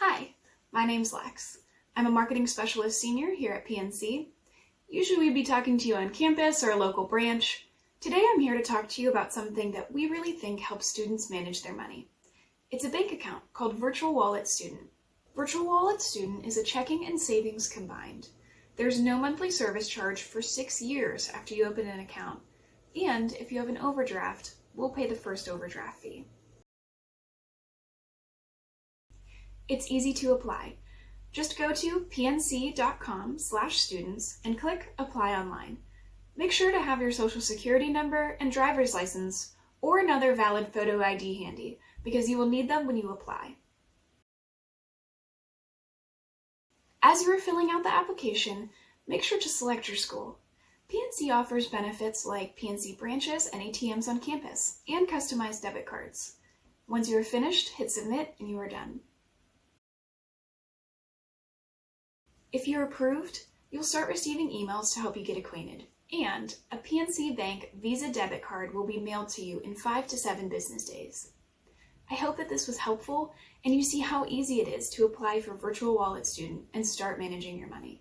Hi, my name's Lex. I'm a marketing specialist senior here at PNC. Usually we'd be talking to you on campus or a local branch. Today I'm here to talk to you about something that we really think helps students manage their money. It's a bank account called Virtual Wallet Student. Virtual Wallet Student is a checking and savings combined. There's no monthly service charge for six years after you open an account. And if you have an overdraft, we'll pay the first overdraft fee. It's easy to apply. Just go to pnc.com students and click Apply Online. Make sure to have your social security number and driver's license or another valid photo ID handy because you will need them when you apply. As you are filling out the application, make sure to select your school. PNC offers benefits like PNC branches and ATMs on campus and customized debit cards. Once you are finished, hit submit and you are done. If you're approved, you'll start receiving emails to help you get acquainted, and a PNC Bank Visa debit card will be mailed to you in five to seven business days. I hope that this was helpful and you see how easy it is to apply for Virtual Wallet Student and start managing your money.